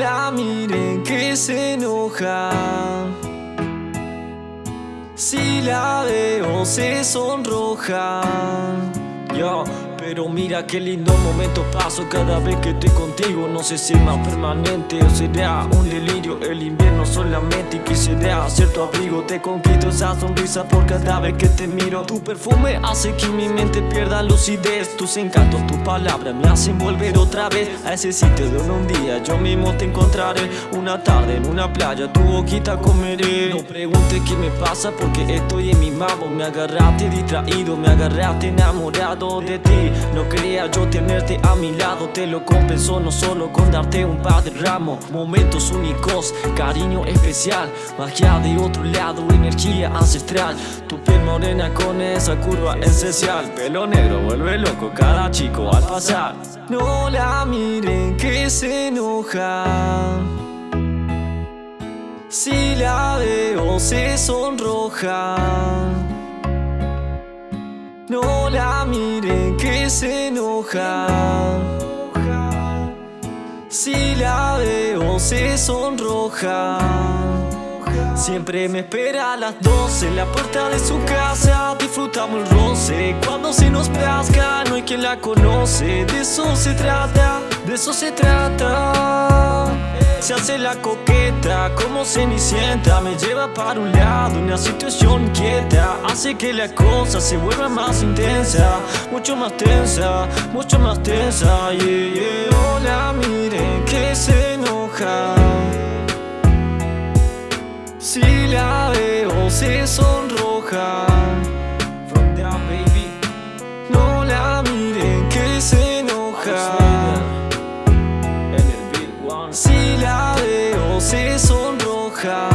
la miren que se enoja. Si la veo se sonroja. Yo pero mira qué lindo momento paso cada vez que estoy contigo. No sé si es más permanente o será un delirio El invierno solamente y que será cierto abrigo. Te conquisto esa sonrisa por cada vez que te miro. Tu perfume hace que mi mente pierda lucidez. Tus encantos, tus palabras me hacen volver otra vez A ese sitio donde un día yo mismo te encontraré. Una tarde en una playa tu boquita comeré. No preguntes qué me pasa porque estoy en mi mambo. Me agarraste distraído, me agarraste enamorado de ti no quería yo tenerte a mi lado Te lo compenso no solo con darte un par de ramos Momentos únicos, cariño especial Magia de otro lado, energía ancestral Tu piel morena con esa curva esencial Pelo negro vuelve loco cada chico al pasar No la miren que se enoja Si la veo se sonroja no la que se enoja Si la veo se sonroja. Siempre me espera a las 12 en la puerta de su casa. Disfrutamos el roce. Cuando se nos plazca no hay quien la conoce. De eso se trata, de eso se trata. Se hace la aprieta como cenicienta Me lleva para un lado, una situación inquieta Hace que la cosa se vuelva más intensa Mucho más tensa, mucho más tensa yeah, yeah. Hola, miren que se enoja. Si la veo se sonroja. No la miren que se enoja. Si la veo se sonroja.